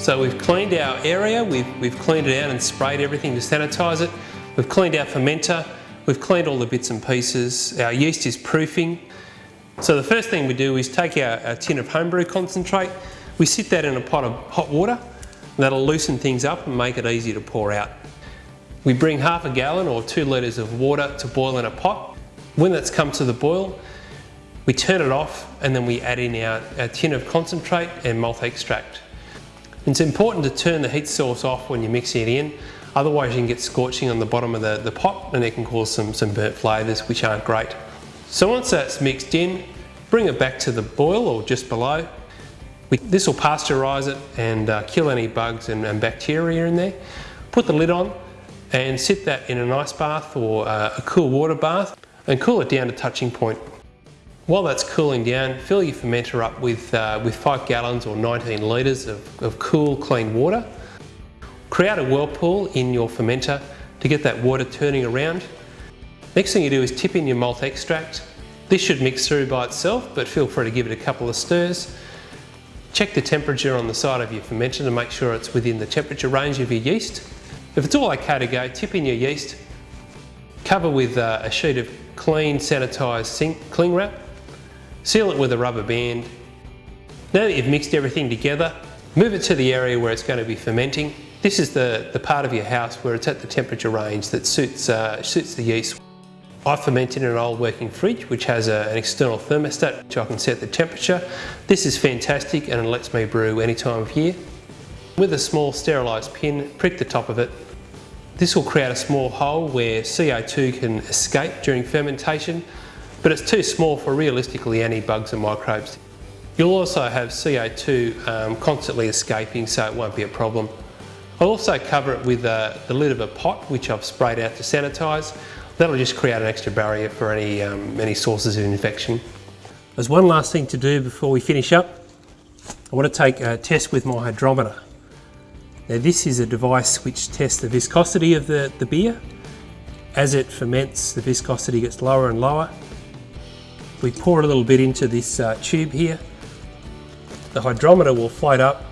So we've cleaned our area, we've, we've cleaned it out and sprayed everything to sanitise it. We've cleaned our fermenter, we've cleaned all the bits and pieces. Our yeast is proofing. So the first thing we do is take our, our tin of homebrew concentrate, we sit that in a pot of hot water, that'll loosen things up and make it easy to pour out. We bring half a gallon or two litres of water to boil in a pot. When that's come to the boil, we turn it off and then we add in our, our tin of concentrate and malt extract. It's important to turn the heat source off when you're mixing it in, otherwise you can get scorching on the bottom of the, the pot and it can cause some, some burnt flavours which aren't great. So once that's mixed in, bring it back to the boil or just below. This will pasteurise it and uh, kill any bugs and, and bacteria in there. Put the lid on and sit that in an ice bath or uh, a cool water bath and cool it down to touching point. While that's cooling down, fill your fermenter up with, uh, with 5 gallons or 19 litres of, of cool, clean water. Create a whirlpool in your fermenter to get that water turning around. Next thing you do is tip in your malt extract. This should mix through by itself, but feel free to give it a couple of stirs. Check the temperature on the side of your fermenter to make sure it's within the temperature range of your yeast. If it's all okay to go, tip in your yeast, cover with uh, a sheet of clean sanitised cling wrap, seal it with a rubber band. Now that you've mixed everything together, move it to the area where it's going to be fermenting. This is the, the part of your house where it's at the temperature range that suits, uh, suits the yeast. I ferment in an old working fridge which has a, an external thermostat which I can set the temperature. This is fantastic and it lets me brew any time of year. With a small sterilised pin, prick the top of it. This will create a small hole where CO2 can escape during fermentation, but it's too small for realistically any bugs and microbes. You'll also have CO2 um, constantly escaping, so it won't be a problem. I'll also cover it with uh, the lid of a pot, which I've sprayed out to sanitise. That'll just create an extra barrier for any, um, any sources of infection. There's one last thing to do before we finish up. I want to take a test with my hydrometer. Now this is a device which tests the viscosity of the, the beer. As it ferments, the viscosity gets lower and lower. We pour a little bit into this uh, tube here. The hydrometer will float up.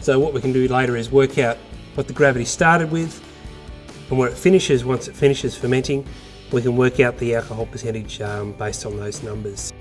So what we can do later is work out what the gravity started with and where it finishes once it finishes fermenting we can work out the alcohol percentage um, based on those numbers.